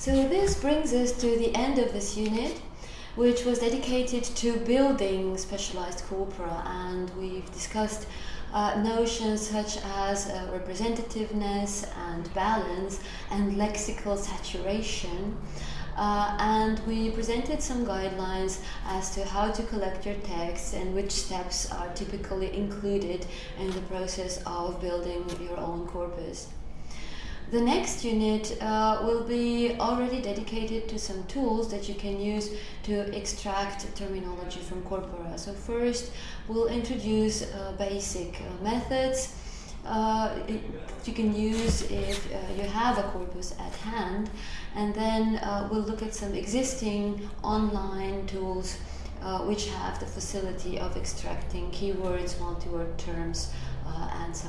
So this brings us to the end of this unit, which was dedicated to building specialized corpora, and we've discussed uh, notions such as uh, representativeness and balance and lexical saturation. Uh, and we presented some guidelines as to how to collect your text and which steps are typically included in the process of building your own corpus. The next unit uh, will be already dedicated to some tools that you can use to extract terminology from corpora. So first we'll introduce uh, basic uh, methods uh, you can use if uh, you have a corpus at hand and then uh, we'll look at some existing online tools which have the facility of extracting keywords, multi-word terms and.